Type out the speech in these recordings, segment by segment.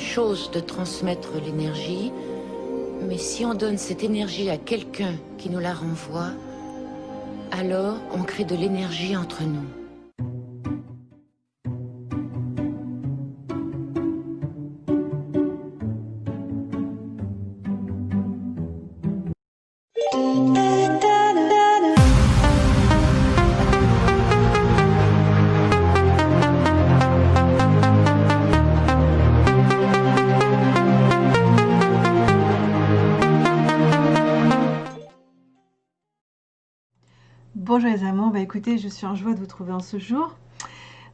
chose de transmettre l'énergie, mais si on donne cette énergie à quelqu'un qui nous la renvoie, alors on crée de l'énergie entre nous. Je suis en joie de vous trouver en ce jour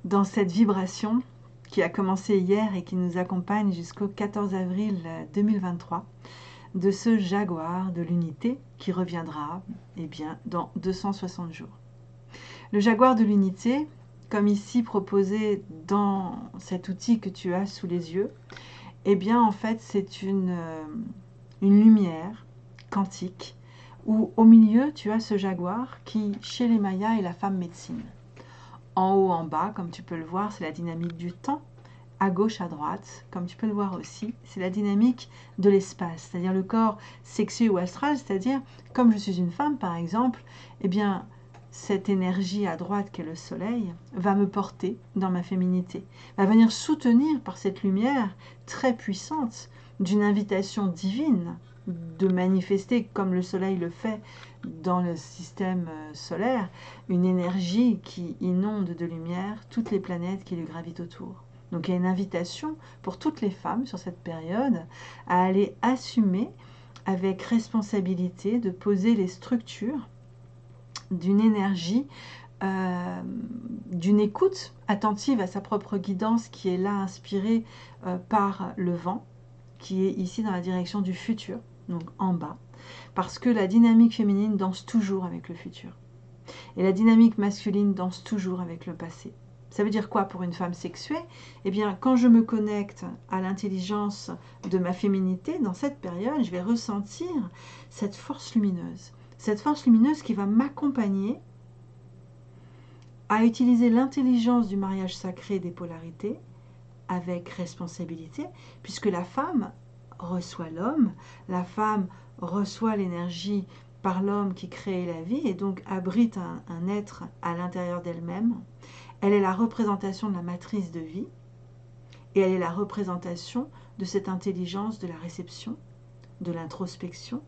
dans cette vibration qui a commencé hier et qui nous accompagne jusqu'au 14 avril 2023 de ce jaguar de l'unité qui reviendra eh bien, dans 260 jours. Le jaguar de l'unité, comme ici proposé dans cet outil que tu as sous les yeux, eh bien en fait c'est une, euh, une lumière quantique où au milieu tu as ce jaguar qui chez les Mayas est la femme médecine. En haut, en bas, comme tu peux le voir, c'est la dynamique du temps. À gauche, à droite, comme tu peux le voir aussi, c'est la dynamique de l'espace, c'est-à-dire le corps sexué ou astral, c'est-à-dire comme je suis une femme par exemple, eh bien cette énergie à droite qui est le soleil va me porter dans ma féminité, va venir soutenir par cette lumière très puissante d'une invitation divine de manifester, comme le Soleil le fait dans le système euh, solaire, une énergie qui inonde de lumière toutes les planètes qui lui gravitent autour. Donc il y a une invitation pour toutes les femmes sur cette période à aller assumer avec responsabilité de poser les structures d'une énergie, euh, d'une écoute attentive à sa propre guidance qui est là inspirée euh, par le vent, qui est ici dans la direction du futur donc en bas, parce que la dynamique féminine danse toujours avec le futur. Et la dynamique masculine danse toujours avec le passé. Ça veut dire quoi pour une femme sexuée? Eh bien, quand je me connecte à l'intelligence de ma féminité, dans cette période, je vais ressentir cette force lumineuse. Cette force lumineuse qui va m'accompagner à utiliser l'intelligence du mariage sacré des polarités avec responsabilité, puisque la femme reçoit l'homme, la femme reçoit l'énergie par l'homme qui crée la vie et donc abrite un, un être à l'intérieur d'elle-même. Elle est la représentation de la matrice de vie et elle est la représentation de cette intelligence de la réception, de l'introspection,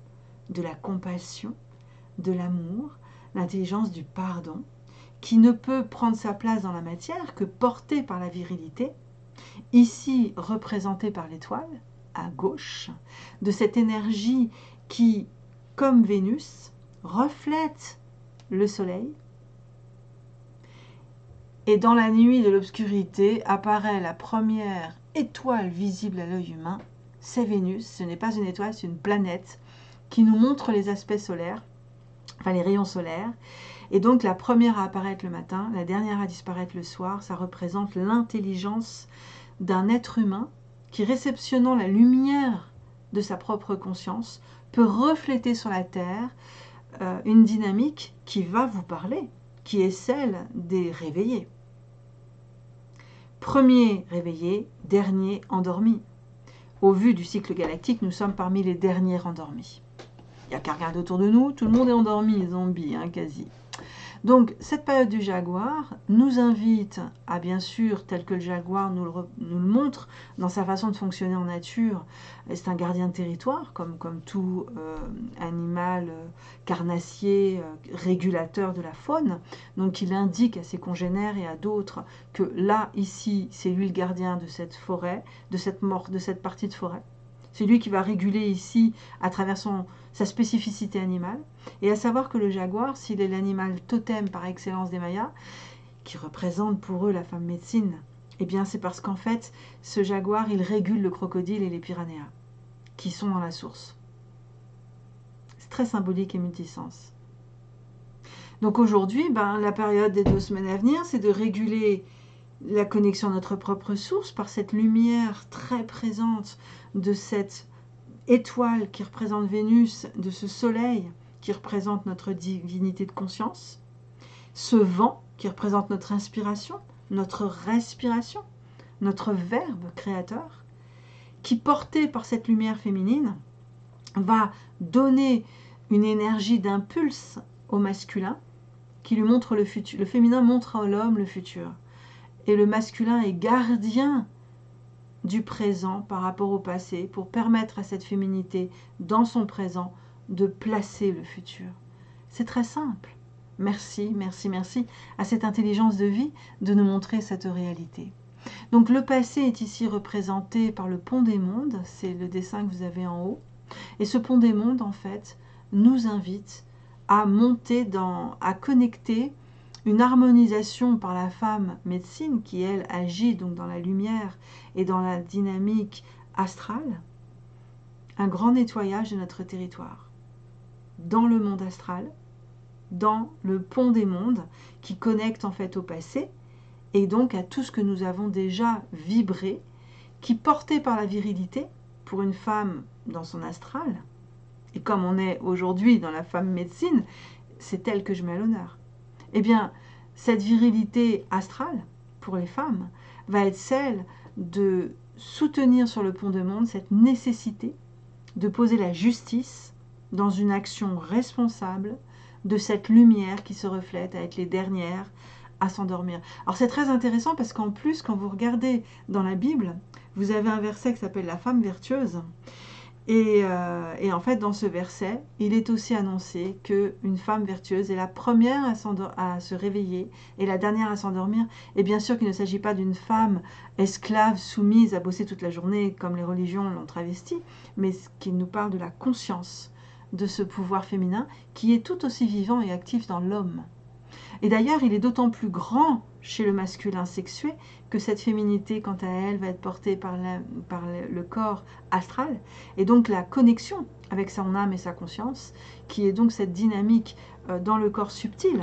de la compassion, de l'amour, l'intelligence du pardon, qui ne peut prendre sa place dans la matière que portée par la virilité, ici représentée par l'étoile, à gauche, de cette énergie qui, comme Vénus, reflète le Soleil. Et dans la nuit de l'obscurité apparaît la première étoile visible à l'œil humain. C'est Vénus, ce n'est pas une étoile, c'est une planète qui nous montre les aspects solaires, enfin les rayons solaires. Et donc la première à apparaître le matin, la dernière à disparaître le soir, ça représente l'intelligence d'un être humain qui, réceptionnant la lumière de sa propre conscience, peut refléter sur la Terre euh, une dynamique qui va vous parler, qui est celle des réveillés. Premier réveillé, dernier endormi. Au vu du cycle galactique, nous sommes parmi les derniers endormis. Il n'y a qu'à regarder autour de nous, tout le monde est endormi, zombies, hein, quasi. Donc, cette période du jaguar nous invite à, bien sûr, tel que le jaguar nous le, montre dans sa façon de fonctionner en nature, c'est un gardien de territoire, comme, tout euh, animal euh, carnassier, euh, régulateur de la faune. Donc, il indique à ses congénères et à d'autres que là, ici, c'est lui le gardien de cette forêt, de cette, mort, de cette partie de forêt. C'est lui qui va réguler ici à travers sa spécificité animale. Et à savoir que le jaguar, s'il est l'animal totem par excellence des Mayas, qui représente pour eux la femme médecine, eh bien c'est parce qu'en fait, ce jaguar, il régule le crocodile et les piranhas, qui sont dans la source. C'est très symbolique et multisens. Donc aujourd'hui, ben, la période des deux semaines à venir, c'est de réguler la connexion à notre propre source par cette lumière très présente de cette étoile qui représente Vénus, de ce soleil qui représente notre divinité de conscience, ce vent qui représente notre inspiration, notre respiration, notre verbe créateur, qui, porté par cette lumière féminine, va donner une énergie d'impulse au masculin qui lui montre le futur. Le féminin montre à l'homme le futur. Et le masculin est gardien du présent par rapport au passé pour permettre à cette féminité dans son présent de placer le futur. C'est très simple. Merci, merci, merci à cette intelligence de vie de nous montrer cette réalité. Donc le passé est ici représenté par le pont des mondes, c'est le dessin que vous avez en haut. Et ce pont des mondes, en fait, nous invite à monter dans, à connecter une harmonisation par la femme médecine qui, elle, agit donc dans la lumière et dans la dynamique astrale, un grand nettoyage de notre territoire, dans le monde astral, dans le pont des mondes qui connecte en fait au passé et donc à tout ce que nous avons déjà vibré, qui porté par la virilité, pour une femme dans son astral, et comme on est aujourd'hui dans la femme médecine, c'est elle que je mets à l'honneur. Eh bien, cette virilité astrale, pour les femmes, va être celle de soutenir sur le pont de monde cette nécessité de poser la justice dans une action responsable de cette lumière qui se reflète à être les dernières à s'endormir. Alors c'est très intéressant parce qu'en plus, quand vous regardez dans la Bible, vous avez un verset qui s'appelle la femme vertueuse. Et, euh, et, en fait, dans ce verset, il est aussi annoncé qu'une femme vertueuse est la première à, à, se réveiller et la dernière à s'endormir. Et bien sûr qu'il ne s'agit pas d'une femme esclave, soumise à bosser toute la journée, comme les religions l'ont travesti, mais qu'il nous parle de la conscience de ce pouvoir féminin qui est tout aussi vivant et actif dans l'homme. Et d'ailleurs, il est d'autant plus grand chez le masculin sexué que cette féminité, quant à elle, va être portée par, le corps astral. Et donc la connexion avec son âme et sa conscience, qui est donc cette dynamique euh, dans le corps subtil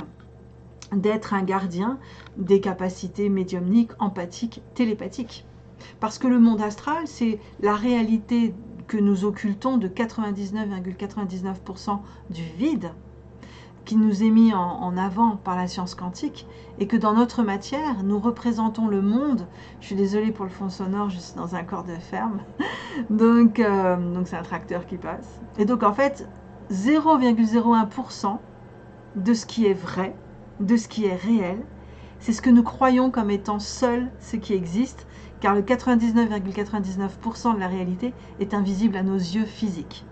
d'être un gardien des capacités médiumniques, empathiques, télépathiques. Parce que le monde astral, c'est la réalité que nous occultons de 99,99% du vide qui nous est mis en, avant par la science quantique et que dans notre matière, nous représentons le monde. Je suis désolée pour le fond sonore, je suis dans un corps de ferme. donc, euh, donc c'est un tracteur qui passe. Et donc, en fait, 0,01% de ce qui est vrai, de ce qui est réel, c'est ce que nous croyons comme étant seul ce qui existe, car le 99,99% de la réalité est invisible à nos yeux physiques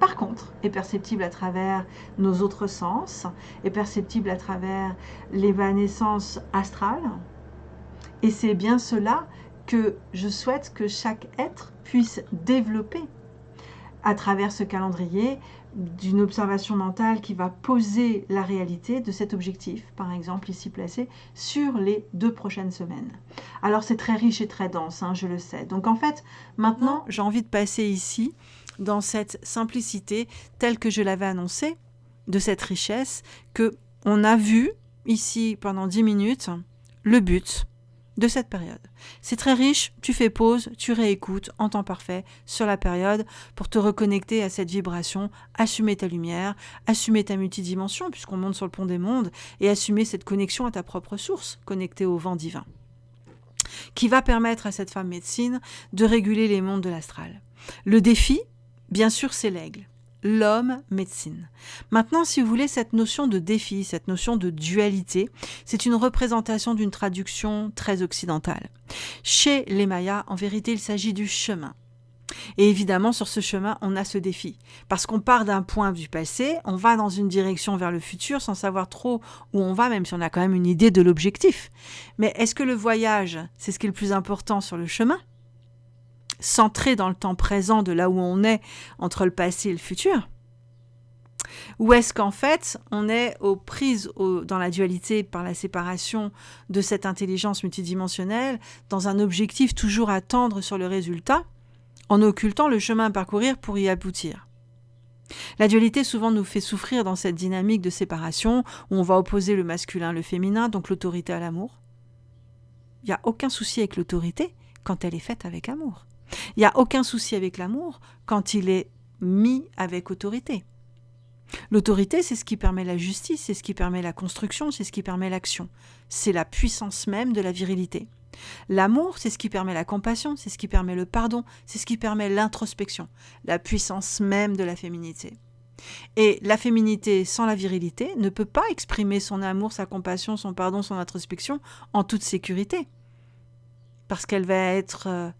par contre, est perceptible à travers nos autres sens, est perceptible à travers l'évanescence astrale. Et c'est bien cela que je souhaite que chaque être puisse développer à travers ce calendrier d'une observation mentale qui va poser la réalité de cet objectif, par exemple ici placé, sur les deux prochaines semaines. Alors c'est très riche et très dense, hein, je le sais. Donc en fait, maintenant, j'ai envie de passer ici dans cette simplicité telle que je l'avais annoncée, de cette richesse, que on a vu ici pendant 10 minutes le but de cette période. C'est très riche, tu fais pause, tu réécoutes en temps parfait sur la période pour te reconnecter à cette vibration, assumer ta lumière, assumer ta multidimension puisqu'on monte sur le pont des mondes et assumer cette connexion à ta propre source, connectée au vent divin qui va permettre à cette femme médecine de réguler les mondes de l'astral. Le défi, Bien sûr, c'est l'aigle. L'homme médecine. Maintenant, si vous voulez, cette notion de défi, cette notion de dualité, c'est une représentation d'une traduction très occidentale. Chez les Mayas, en vérité, il s'agit du chemin. Et évidemment, sur ce chemin, on a ce défi. Parce qu'on part d'un point du passé, on va dans une direction vers le futur sans savoir trop où on va, même si on a quand même une idée de l'objectif. Mais est-ce que le voyage, c'est ce qui est le plus important sur le chemin? Centré dans le temps présent de là où on est entre le passé et le futur Ou est-ce qu'en fait, on est aux prises dans la dualité par la séparation de cette intelligence multidimensionnelle, dans un objectif toujours à tendre sur le résultat, en occultant le chemin à parcourir pour y aboutir? La dualité souvent nous fait souffrir dans cette dynamique de séparation où on va opposer le masculin, le féminin, donc l'autorité à l'amour. Il n'y a aucun souci avec l'autorité quand elle est faite avec amour. Il n'y a aucun souci avec l'amour quand il est mis avec autorité. L'autorité, c'est ce qui permet la justice, c'est ce qui permet la construction, c'est ce qui permet l'action. C'est la puissance même de la virilité. L'amour, c'est ce qui permet la compassion, c'est ce qui permet le pardon, c'est ce qui permet l'introspection, la puissance même de la féminité. Et la féminité sans la virilité ne peut pas exprimer son amour, sa compassion, son pardon, son introspection en toute sécurité, parce qu'elle va être euh,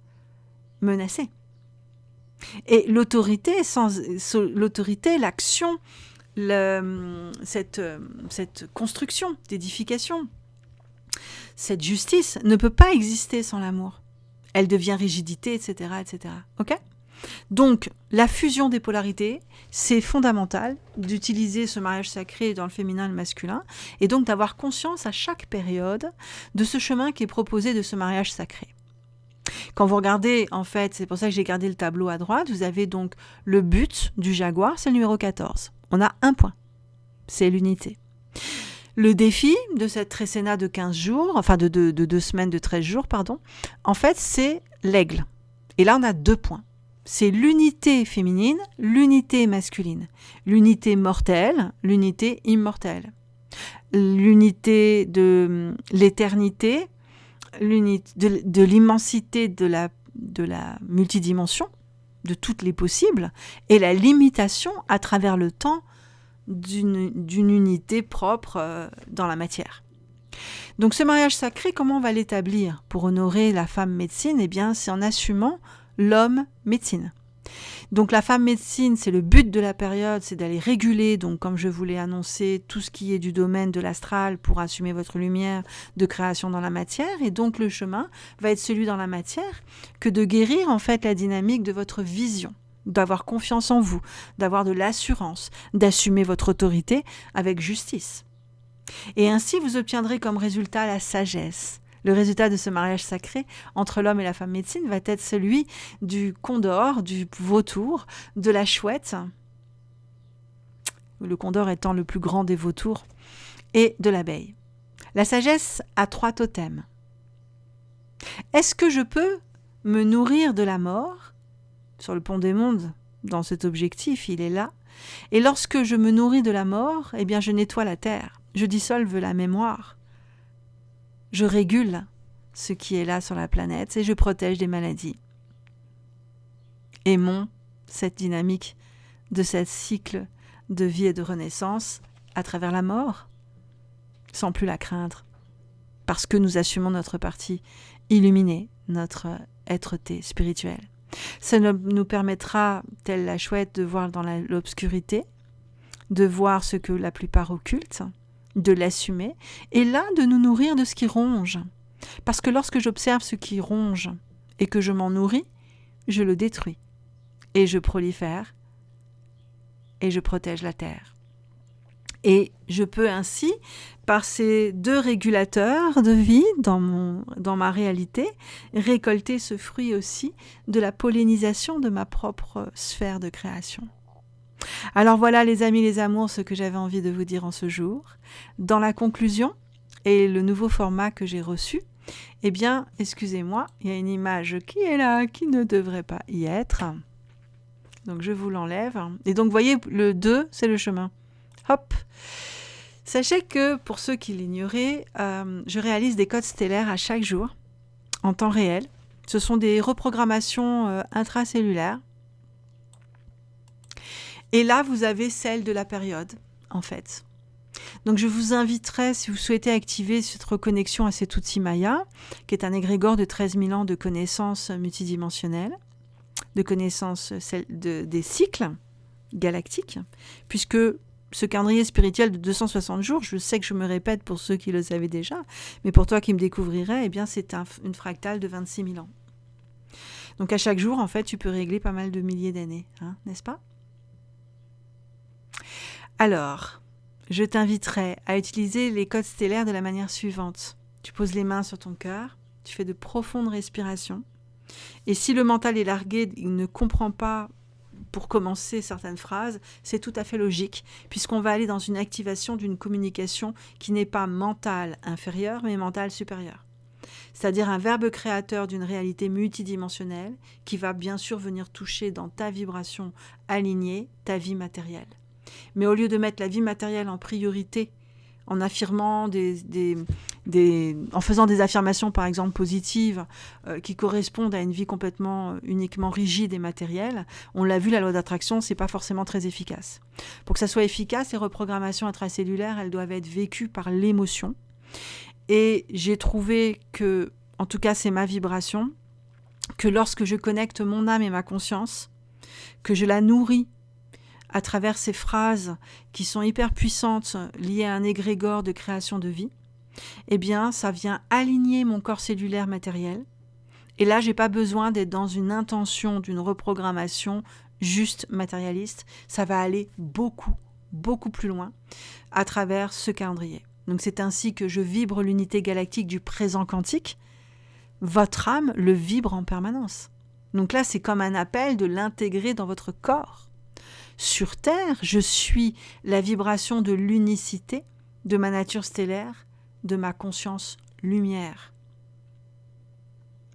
menacée. Et l'autorité, sans l'autorité, l'action, cette, cette construction d'édification, cette justice ne peut pas exister sans l'amour. Elle devient rigidité, etc., etc. Ok? Donc, la fusion des polarités, c'est fondamental d'utiliser ce mariage sacré dans le féminin et le masculin, et donc d'avoir conscience à chaque période de ce chemin qui est proposé de ce mariage sacré. Quand vous regardez, en fait, c'est pour ça que j'ai gardé le tableau à droite, vous avez donc le but du jaguar, c'est le numéro 14. On a un point, c'est l'unité. Le défi de cette trécéna de 15 jours, enfin de deux semaines, de 13 jours, pardon, en fait, c'est l'aigle. Et là, on a deux points. C'est l'unité féminine, l'unité masculine. L'unité mortelle, l'unité immortelle. L'unité de l'éternité, de, l'immensité de la, de la multidimension, de toutes les possibles, et la limitation à travers le temps d'une unité propre euh, dans la matière. Donc ce mariage sacré, comment on va l'établir pour honorer la femme médecine? Eh bien, c'est en assumant l'homme médecine. Donc la femme médecine, c'est le but de la période, c'est d'aller réguler, donc comme je vous l'ai annoncé, tout ce qui est du domaine de l'astral pour assumer votre lumière de création dans la matière. Et donc le chemin va être celui dans la matière que de guérir en fait la dynamique de votre vision d'avoir confiance en vous, d'avoir de l'assurance, d'assumer votre autorité avec justice. Et ainsi, vous obtiendrez comme résultat la sagesse. Le résultat de ce mariage sacré entre l'homme et la femme médecine va être celui du condor, du vautour, de la chouette, le condor étant le plus grand des vautours, et de l'abeille. La sagesse a trois totems. Est-ce que je peux me nourrir de la mort? Sur le pont des mondes, dans cet objectif, il est là. Et lorsque je me nourris de la mort, eh bien je nettoie la terre, je dissolve la mémoire, je régule ce qui est là sur la planète et je protège des maladies. Aimons cette dynamique de ce cycle de vie et de renaissance à travers la mort, sans plus la craindre, parce que nous assumons notre partie illuminée, notre être-té spirituelle. Ça nous permettra, telle la chouette, de voir dans l'obscurité, de voir ce que la plupart occultent, de l'assumer, et là de nous nourrir de ce qui ronge. Parce que lorsque j'observe ce qui ronge et que je m'en nourris, je le détruis, et je prolifère, et je protège la terre. Et je peux ainsi, par ces deux régulateurs de vie dans, dans ma réalité, récolter ce fruit aussi de la pollinisation de ma propre sphère de création. Alors voilà les amis, les amours, ce que j'avais envie de vous dire en ce jour. Dans la conclusion et le nouveau format que j'ai reçu, eh bien, excusez-moi, il y a une image qui est là, qui ne devrait pas y être. Donc je vous l'enlève. Et donc, voyez, le 2, c'est le chemin. Hop Sachez que pour ceux qui l'ignoraient, euh, je réalise des codes stellaires à chaque jour, en temps réel. Ce sont des reprogrammations euh, intracellulaires. Et là, vous avez celle de la période, en fait. Donc je vous inviterai, si vous souhaitez activer cette reconnexion à cet outil Maya, qui est un égrégore de 13 000 ans de connaissances multidimensionnelles, de connaissances des cycles galactiques, puisque ce calendrier spirituel de 260 jours, je sais que je me répète pour ceux qui le savaient déjà, mais pour toi qui me découvrirais, eh bien c'est une fractale de 26 000 ans. Donc à chaque jour, en fait, tu peux régler pas mal de milliers d'années, hein, n'est-ce pas? Alors, je t'inviterai à utiliser les codes stellaires de la manière suivante. Tu poses les mains sur ton cœur, tu fais de profondes respirations, et si le mental est largué, il ne comprend pas pour commencer certaines phrases, c'est tout à fait logique, puisqu'on va aller dans une activation d'une communication qui n'est pas mentale inférieure, mais mentale supérieure. C'est-à-dire un verbe créateur d'une réalité multidimensionnelle qui va bien sûr venir toucher dans ta vibration alignée ta vie matérielle. Mais au lieu de mettre la vie matérielle en priorité, en affirmant des, des, en faisant des affirmations par exemple positives euh, qui correspondent à une vie complètement euh, uniquement rigide et matérielle, on l'a vu, la loi d'attraction, c'est pas forcément très efficace. Pour que ça soit efficace, les reprogrammations intracellulaires, elles doivent être vécues par l'émotion. Et j'ai trouvé que, en tout cas, c'est ma vibration, que lorsque je connecte mon âme et ma conscience, que je la nourris à travers ces phrases qui sont hyper puissantes liées à un égrégore de création de vie, eh bien, ça vient aligner mon corps cellulaire matériel. Et là, j'ai pas besoin d'être dans une intention d'une reprogrammation juste matérialiste. Ça va aller beaucoup, beaucoup plus loin à travers ce calendrier. Donc, c'est ainsi que je vibre l'unité galactique du présent quantique. Votre âme le vibre en permanence. Donc là, c'est comme un appel de l'intégrer dans votre corps. Sur Terre, je suis la vibration de l'unicité de ma nature stellaire de ma conscience lumière.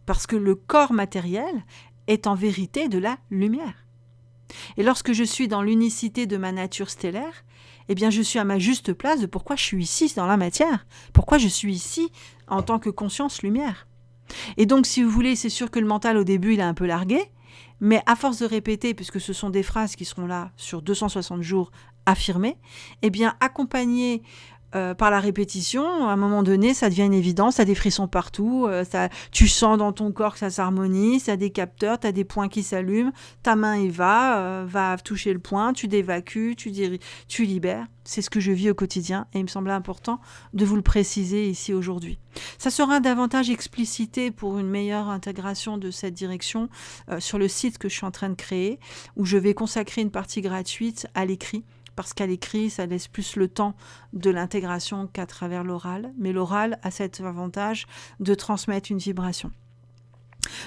Parce que le corps matériel est en vérité de la lumière. Et lorsque je suis dans l'unicité de ma nature stellaire, eh bien je suis à ma juste place de pourquoi je suis ici dans la matière, pourquoi je suis ici en tant que conscience lumière. Et donc si vous voulez, c'est sûr que le mental au début il est un peu largué, mais à force de répéter, puisque ce sont des phrases qui seront là sur 260 jours affirmées, eh bien accompagner euh, par la répétition, à un moment donné, ça devient une évidence, a des frissons partout, euh, ça, tu sens dans ton corps que ça s'harmonise, a des capteurs, tu as des points qui s'allument, ta main y va, euh, va toucher le point, tu dévacues, tu, tu libères. C'est ce que je vis au quotidien et il me semblait important de vous le préciser ici aujourd'hui. Ça sera davantage explicité pour une meilleure intégration de cette direction sur le site que je suis en train de créer, où je vais consacrer une partie gratuite à l'écrit parce qu'à l'écrit, ça laisse plus le temps de l'intégration qu'à travers l'oral, mais l'oral a cet avantage de transmettre une vibration.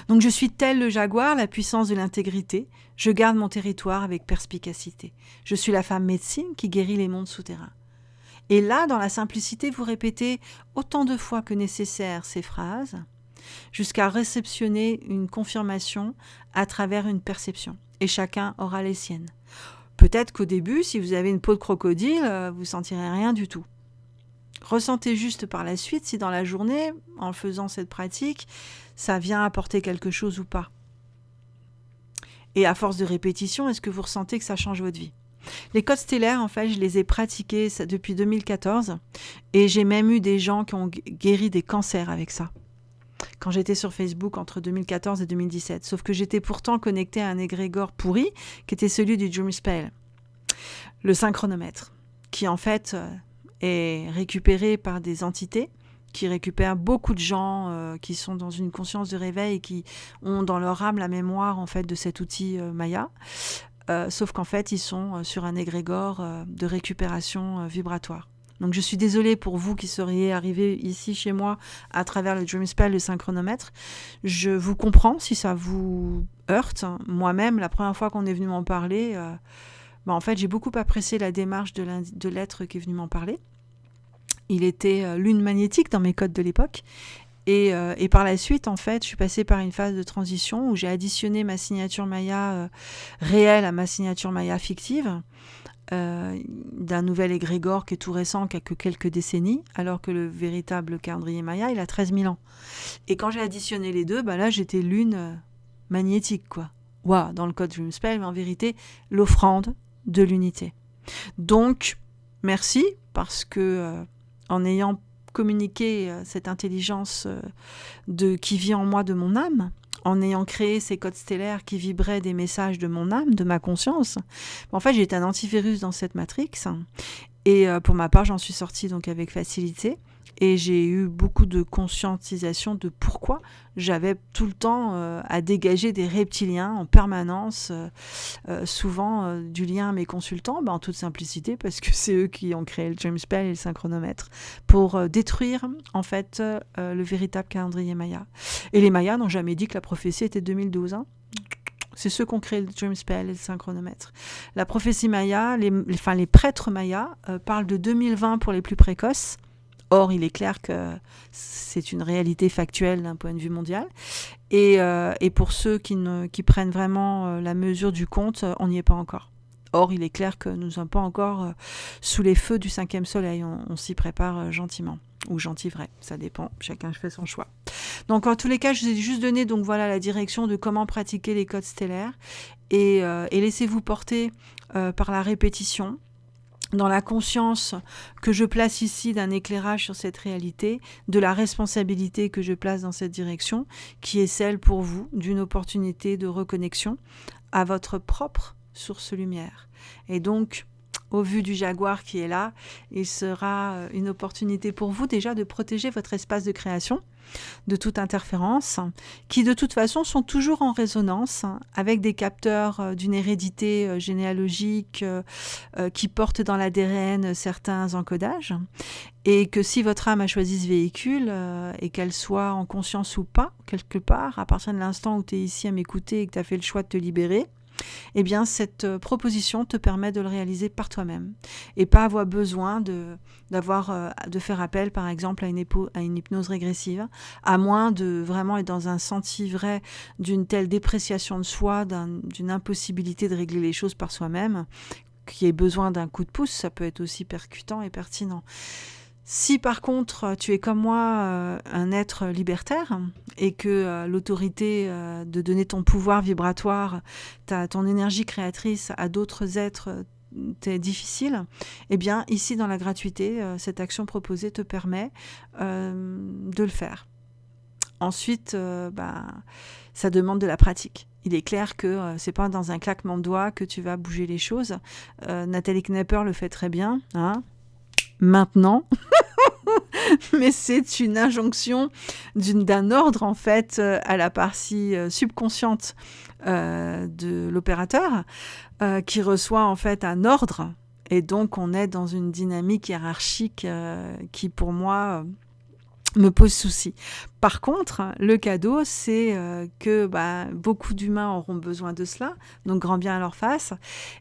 Donc je suis tel le jaguar, la puissance de l'intégrité, je garde mon territoire avec perspicacité. Je suis la femme médecine qui guérit les mondes souterrains. Et là, dans la simplicité, vous répétez autant de fois que nécessaire ces phrases, jusqu'à réceptionner une confirmation à travers une perception. Et chacun aura les siennes. Peut-être qu'au début, si vous avez une peau de crocodile, euh, vous sentirez rien du tout. Ressentez juste par la suite si dans la journée, en faisant cette pratique, ça vient apporter quelque chose ou pas. Et à force de répétition, est-ce que vous ressentez que ça change votre vie? Les codes stellaires, en fait, je les ai pratiqués depuis 2014 et j'ai même eu des gens qui ont guéri des cancers avec ça quand j'étais sur Facebook entre 2014 et 2017. Sauf que j'étais pourtant connecté à un égrégore pourri qui était celui du Dream Spell, le synchronomètre, qui en fait euh, est récupéré par des entités qui récupèrent beaucoup de gens euh, qui sont dans une conscience de réveil et qui ont dans leur âme la mémoire en fait de cet outil euh, Maya. sauf qu'en fait, ils sont sur un égrégore de récupération vibratoire. Donc je suis désolée pour vous qui seriez arrivés ici chez moi à travers le Dream Spell, le synchronomètre. Je vous comprends si ça vous heurte. Moi-même, la première fois qu'on est venu m'en parler, euh, bah, en fait, j'ai beaucoup apprécié la démarche de l'être qui est venu m'en parler. Il était euh, lune magnétique dans mes codes de l'époque. Et, euh, et, par la suite, en fait, je suis passée par une phase de transition où j'ai additionné ma signature Maya réelle à ma signature Maya fictive. Euh, d'un nouvel égrégore qui est tout récent, qui a que quelques décennies, alors que le véritable calendrier Maya, il a 13 000 ans. Et quand j'ai additionné les deux, bah là, j'étais lune euh, magnétique, quoi. Dans le code Spell, mais en vérité, l'offrande de l'unité. Donc, merci, parce que euh, en ayant communiqué cette intelligence de, qui vit en moi de mon âme, en ayant créé ces codes stellaires qui vibraient des messages de mon âme, de ma conscience. En fait, j'ai un antivirus dans cette matrix. Et euh, pour ma part, j'en suis sortie donc avec facilité. Et j'ai eu beaucoup de conscientisation de pourquoi j'avais tout le temps euh, à dégager des reptiliens en permanence, euh, euh, souvent du lien à mes consultants, ben, en toute simplicité, parce que c'est eux qui ont créé le James Spell et le synchronomètre, pour détruire en fait le véritable calendrier Maya. Et les Mayas n'ont jamais dit que la prophétie était 2012. Hein. c'est ceux qui ont créé le Dream Spell et le synchronomètre. La prophétie Maya, les, enfin, les prêtres Mayas parlent de 2020 pour les plus précoces Or, il est clair que c'est une réalité factuelle d'un point de vue mondial. Et, euh, pour ceux qui, ne, qui prennent vraiment euh, la mesure du compte, on n'y est pas encore. Or, il est clair que nous ne sommes pas encore sous les feux du cinquième soleil. On, s'y prépare gentiment ou gentil vrai, ça dépend, chacun fait son choix. Donc en tous les cas, je vous ai juste donné donc voilà la direction de comment pratiquer les codes stellaires et laissez-vous porter par la répétition dans la conscience que je place ici d'un éclairage sur cette réalité, de la responsabilité que je place dans cette direction, qui est celle pour vous d'une opportunité de reconnexion à votre propre source lumière. Et donc, au vu du jaguar qui est là, il sera euh, une opportunité pour vous déjà de protéger votre espace de création de toute interférence, qui de toute façon sont toujours en résonance avec des capteurs euh, d'une hérédité euh, généalogique qui portent dans l'ADN certains encodages, et que si votre âme a choisi ce véhicule, et qu'elle soit en conscience ou pas, quelque part, à partir de l'instant où tu es ici à m'écouter et que tu as fait le choix de te libérer, eh bien cette euh, proposition te permet de le réaliser par toi-même et pas avoir besoin de d'avoir euh, de faire appel par exemple à une, à une hypnose régressive à moins de vraiment être dans un senti vrai d'une telle dépréciation de soi d'une impossibilité de régler les choses par soi-même qui ait besoin d'un coup de pouce. Ça peut être aussi percutant et pertinent si par contre tu es comme moi euh, un être libertaire et que euh, l'autorité euh, de donner ton pouvoir vibratoire, ta, ton énergie créatrice à d'autres êtres t'est difficile, eh bien ici dans la gratuité, cette action proposée te permet de le faire. Ensuite, bah, ça demande de la pratique. Il est clair que c'est pas dans un claquement de doigts que tu vas bouger les choses. Nathalie Knepper le fait très bien. Hein maintenant. mais c'est une injonction d'un ordre en fait euh, à la partie euh, subconsciente euh, de l'opérateur qui reçoit en fait un ordre et donc on est dans une dynamique hiérarchique qui pour moi me pose souci. Par contre, le cadeau, c'est que bah, beaucoup d'humains auront besoin de cela, donc grand bien à leur face,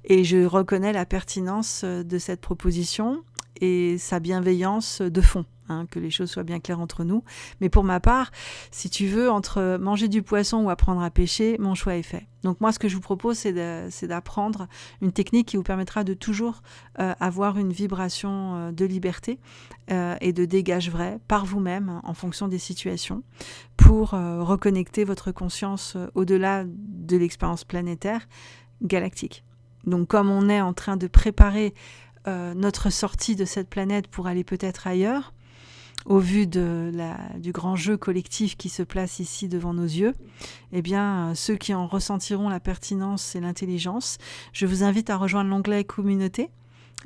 et je reconnais la pertinence de cette proposition et sa bienveillance de fond. Hein, que les choses soient bien claires entre nous. Mais pour ma part, si tu veux, entre manger du poisson ou apprendre à pêcher, mon choix est fait. Donc moi, ce que je vous propose, c'est d'apprendre une technique qui vous permettra de toujours euh, avoir une vibration euh, de liberté euh, et de dégage vrai par vous-même en fonction des situations pour reconnecter votre conscience au-delà de l'expérience planétaire galactique. Donc comme on est en train de préparer notre sortie de cette planète pour aller peut-être ailleurs, au vu du grand jeu collectif qui se place ici devant nos yeux, eh bien, ceux qui en ressentiront la pertinence et l'intelligence, je vous invite à rejoindre l'onglet Communauté.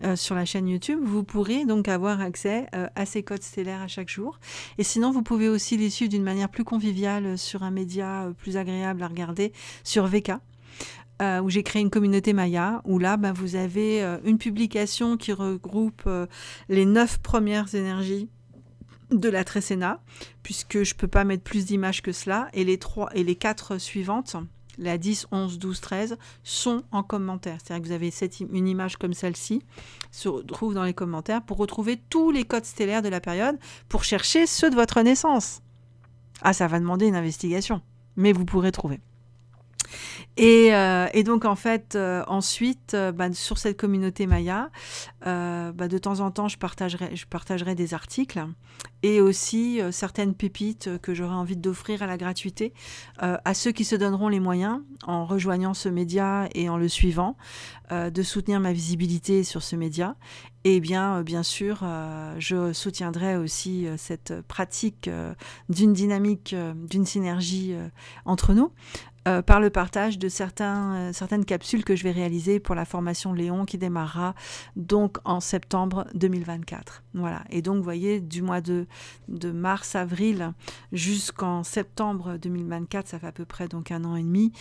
Euh, sur la chaîne YouTube, vous pourrez donc avoir accès euh, à ces codes stellaires à chaque jour. Et sinon, vous pouvez aussi les suivre d'une manière plus conviviale sur un média euh, plus agréable à regarder, sur VK, où j'ai créé une communauté Maya, où là, ben, vous avez une publication qui regroupe les neuf premières énergies de la Trécéna, puisque je ne peux pas mettre plus d'images que cela, et les, trois, et les quatre suivantes, la 10, 11, 12, 13, sont en commentaire. C'est-à-dire que vous avez une image comme celle-ci, se retrouve dans les commentaires, pour retrouver tous les codes stellaires de la période, pour chercher ceux de votre naissance. Ah, ça va demander une investigation, mais vous pourrez trouver. Euh, et, donc, en fait, euh, ensuite, euh, bah, sur cette communauté Maya, bah, de temps en temps, je partagerai, des articles et aussi certaines pépites que j'aurais envie d'offrir à la gratuité à ceux qui se donneront les moyens, en rejoignant ce média et en le suivant, de soutenir ma visibilité sur ce média. Et bien, bien sûr, je soutiendrai aussi cette pratique d'une dynamique, d'une synergie entre nous. Euh, par le partage de euh, certaines capsules que je vais réaliser pour la formation Léon qui démarrera donc en septembre 2024. Voilà. Et donc, vous voyez, du mois de, de mars-avril jusqu'en septembre 2024, ça fait à peu près donc un an et demi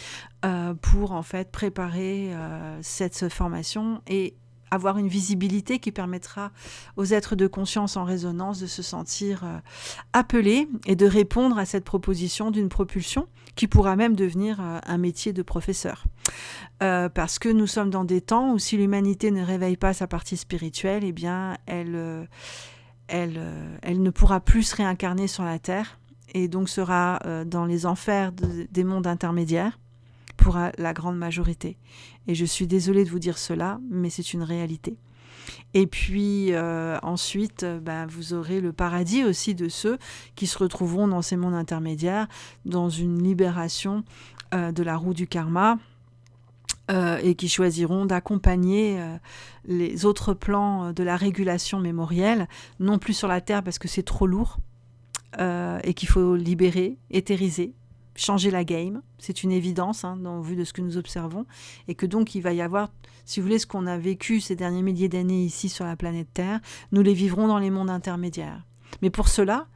euh, pour en fait préparer cette formation et avoir une visibilité qui permettra aux êtres de conscience en résonance de se sentir euh, appelés et de répondre à cette proposition d'une propulsion qui pourra même devenir euh, un métier de professeur. Euh, parce que nous sommes dans des temps où si l'humanité ne réveille pas sa partie spirituelle, eh bien, elle, elle, elle ne pourra plus se réincarner sur la Terre et donc sera dans les enfers des mondes intermédiaires pour la grande majorité. Et je suis désolée de vous dire cela, mais c'est une réalité. Et puis euh, ensuite, ben, vous aurez le paradis aussi de ceux qui se retrouveront dans ces mondes intermédiaires, dans une libération euh, de la roue du karma. Euh, et qui choisiront d'accompagner les autres plans de la régulation mémorielle, non plus sur la Terre parce que c'est trop lourd, et qu'il faut libérer, éthériser, changer la game. C'est une évidence, hein, dans, vu de ce que nous observons. Et que donc, il va y avoir, si vous voulez, ce qu'on a vécu ces derniers milliers d'années ici sur la planète Terre, nous les vivrons dans les mondes intermédiaires. Mais pour cela,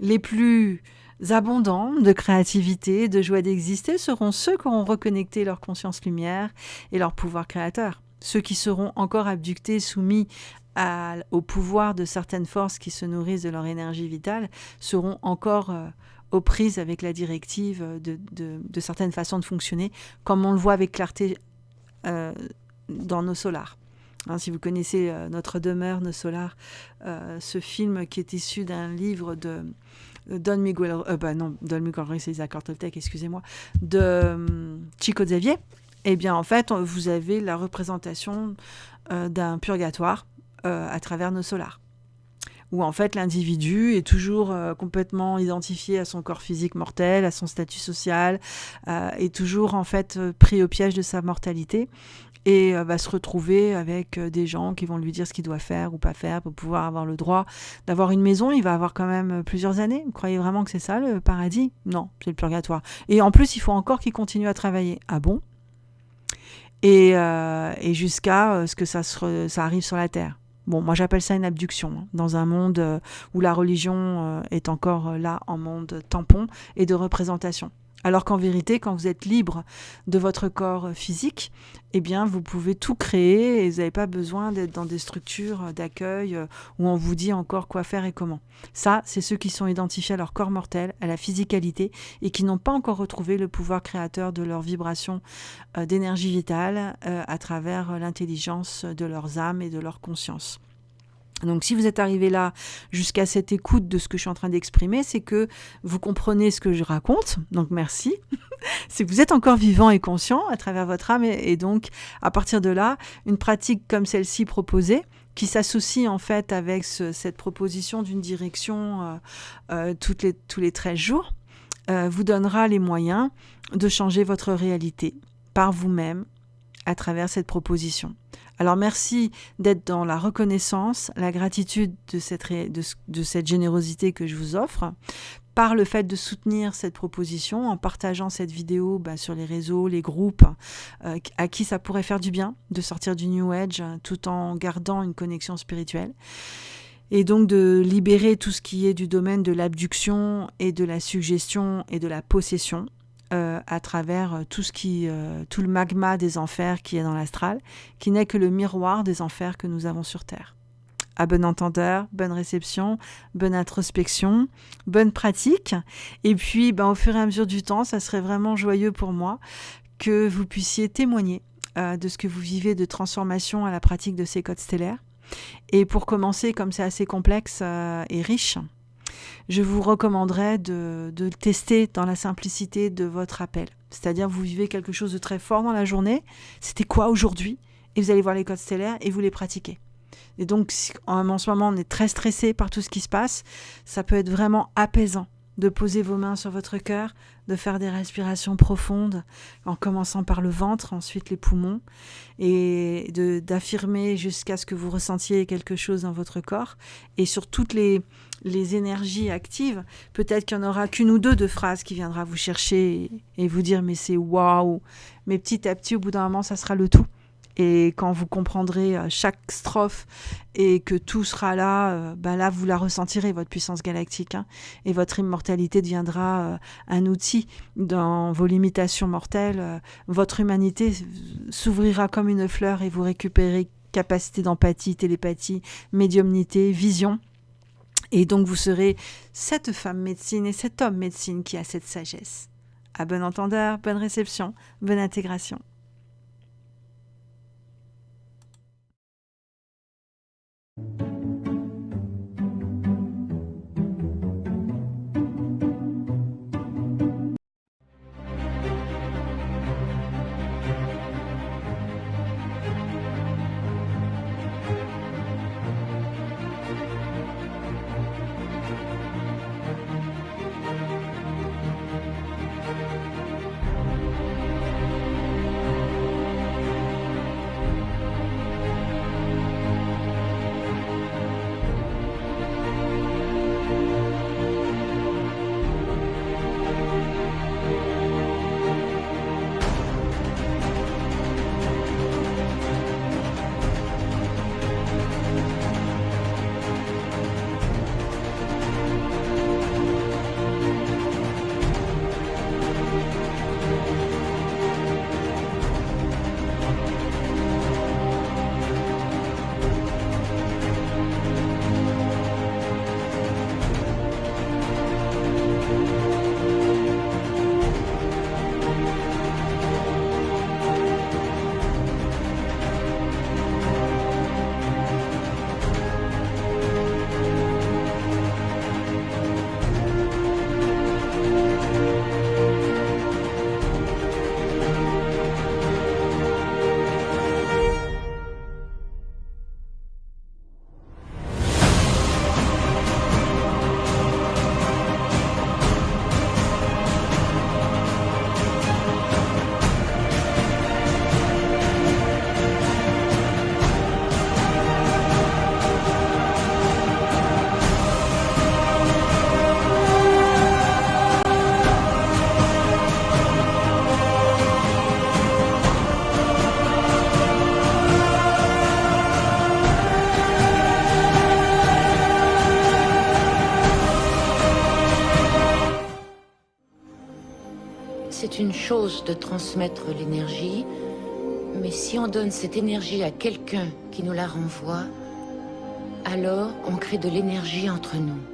les plus abondants de créativité, de joie d'exister seront ceux qui auront reconnecté leur conscience lumière et leur pouvoir créateur. Ceux qui seront encore abductés, soumis au pouvoir de certaines forces qui se nourrissent de leur énergie vitale, seront encore euh, aux prises avec la directive de, certaines façons de fonctionner, comme on le voit avec clarté euh, dans nos solars. Hein, si vous connaissez euh, Notre demeure, nos solars, euh, ce film qui est issu d'un livre de Don Miguel, bah non, Don Miguel c'est Isaac Toltec, excusez-moi, de Chico Xavier, eh bien en fait, vous avez la représentation d'un purgatoire à travers nos solars où en fait l'individu est toujours euh, complètement identifié à son corps physique mortel, à son statut social, euh, est toujours en fait euh, pris au piège de sa mortalité et va se retrouver avec des gens qui vont lui dire ce qu'il doit faire ou pas faire pour pouvoir avoir le droit d'avoir une maison. Il va avoir quand même plusieurs années. Vous croyez vraiment que c'est ça le paradis? Non, c'est le purgatoire. Et en plus, il faut encore qu'il continue à travailler. Ah bon? Et, et jusqu'à ce que ça, ça arrive sur la terre. Bon, moi j'appelle ça une abduction, hein, dans un monde euh, où la religion euh, est encore euh, là en monde tampon et de représentation. Alors qu'en vérité, quand vous êtes libre de votre corps physique, eh bien, vous pouvez tout créer et vous n'avez pas besoin d'être dans des structures d'accueil euh, où on vous dit encore quoi faire et comment. Ça, c'est ceux qui sont identifiés à leur corps mortel, à la physicalité et qui n'ont pas encore retrouvé le pouvoir créateur de leur vibration euh, d'énergie vitale euh, à travers l'intelligence de leurs âmes et de leur conscience. Donc si vous êtes arrivé là jusqu'à cette écoute de ce que je suis en train d'exprimer, c'est que vous comprenez ce que je raconte. Donc merci. c'est que vous êtes encore vivant et conscient à travers votre âme. Et, donc à partir de là, une pratique comme celle-ci proposée, qui s'associe en fait avec cette proposition d'une direction euh, euh, tous les 13 jours, euh, vous donnera les moyens de changer votre réalité par vous-même à travers cette proposition. Alors merci d'être dans la reconnaissance, la gratitude de cette, de, cette générosité que je vous offre par le fait de soutenir cette proposition en partageant cette vidéo bah, sur les réseaux, les groupes, euh, à qui ça pourrait faire du bien de sortir du New Age tout en gardant une connexion spirituelle. Et donc de libérer tout ce qui est du domaine de l'abduction et de la suggestion et de la possession, euh, à travers euh, tout, ce qui, euh, tout le magma des enfers qui est dans l'astral, qui n'est que le miroir des enfers que nous avons sur Terre. À bon entendeur, bonne réception, bonne introspection, bonne pratique. Et puis, ben, au fur et à mesure du temps, ça serait vraiment joyeux pour moi que vous puissiez témoigner de ce que vous vivez de transformation à la pratique de ces codes stellaires. Et pour commencer, comme c'est assez complexe et riche, je vous recommanderais de, le tester dans la simplicité de votre appel. C'est-à-dire, vous vivez quelque chose de très fort dans la journée. C'était quoi aujourd'hui Et vous allez voir les codes stellaires et vous les pratiquez. Et donc, en ce moment, on est très stressé par tout ce qui se passe. Ça peut être vraiment apaisant de poser vos mains sur votre cœur, de faire des respirations profondes, en commençant par le ventre, ensuite les poumons, et d'affirmer jusqu'à ce que vous ressentiez quelque chose dans votre corps. Et sur toutes les, les énergies actives, peut-être qu'il n'y en aura qu'une ou deux de phrases qui viendra vous chercher et, vous dire mais c'est waouh. Mais petit à petit, au bout d'un moment, ça sera le tout. Et quand vous comprendrez euh, chaque strophe et que tout sera là, ben là, vous la ressentirez, votre puissance galactique. Hein. et votre immortalité deviendra euh, un outil dans vos limitations mortelles. votre humanité s'ouvrira comme une fleur et vous récupérez capacité d'empathie, télépathie, médiumnité, vision. Et donc vous serez cette femme médecine et cet homme médecine qui a cette sagesse. À bon entendeur, bonne réception, bonne intégration. C'est une de transmettre l'énergie, mais si on donne cette énergie à quelqu'un qui nous la renvoie, alors on crée de l'énergie entre nous.